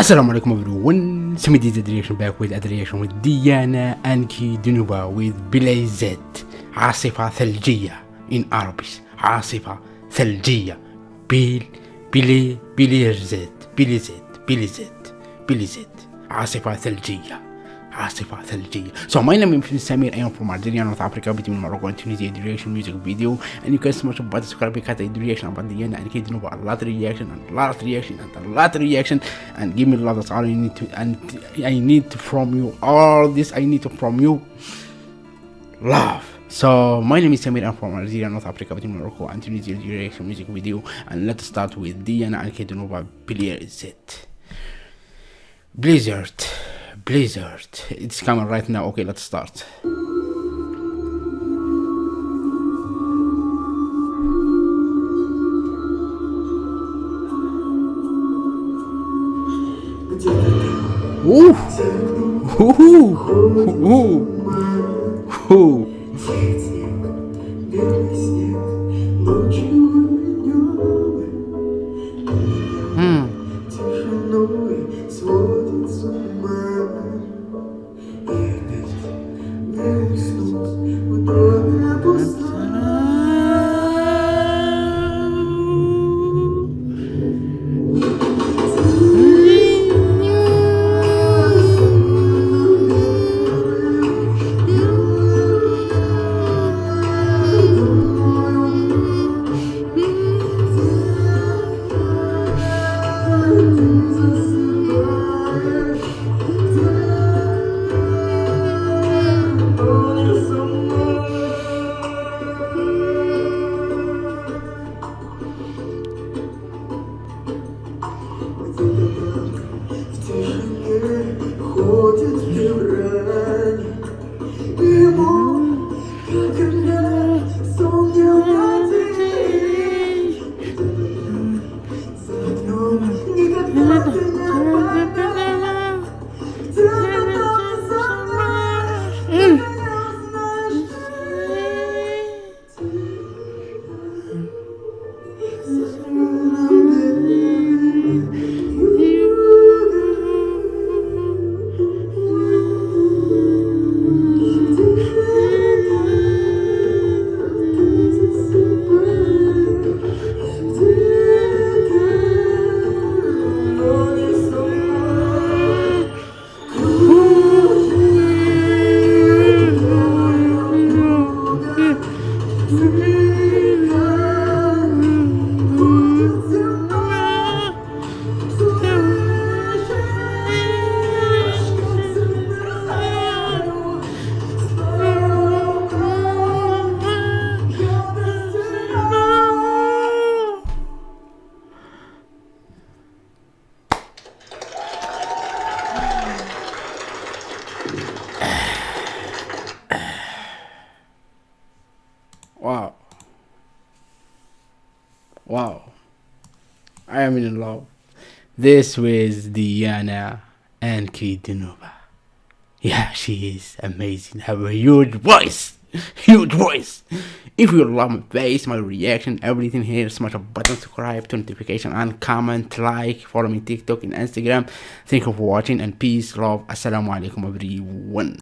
السلام عليكم everyone. سمي دي رياكشن باك ويز رياكشن ويز ديانا انكي دنوبا ويز بلاي بلايزات عاصفة ثلجية ان اربيس عاصفة ثلجية. بيل بلي بليزات بليزات بليزات بليزات عاصفة ثلجية. Asifa LG. So my name is Samir, I am from Algeria, North Africa, between Morocco and Tunisia, the reaction music video. And you can smash about the subscribe because I do reaction about the end and kids know about a lot of reaction and a lot of reaction and a lot of reaction and give me a lot that's all I need to and I need from you all this I need from you love. So my name is Samir, I'm from Algeria, North Africa, between Morocco and Tunisia, the reaction music video. And let's start with Diana and get to know Kedunova Blizzard. Blizzard. Blizzard. It's coming right now. Okay, let's start. Ooh. Ooh. Ooh. Ooh. Wow. Wow. I am in love. This was Diana Ankudinova. Yeah, she is amazing. Have a huge voice. Huge voice. If you love my face, my reaction, everything here, smash a button, subscribe, turn notification and comment, like, follow me TikTok and Instagram. Thank you for watching and peace, love. Assalamu alaikum everyone.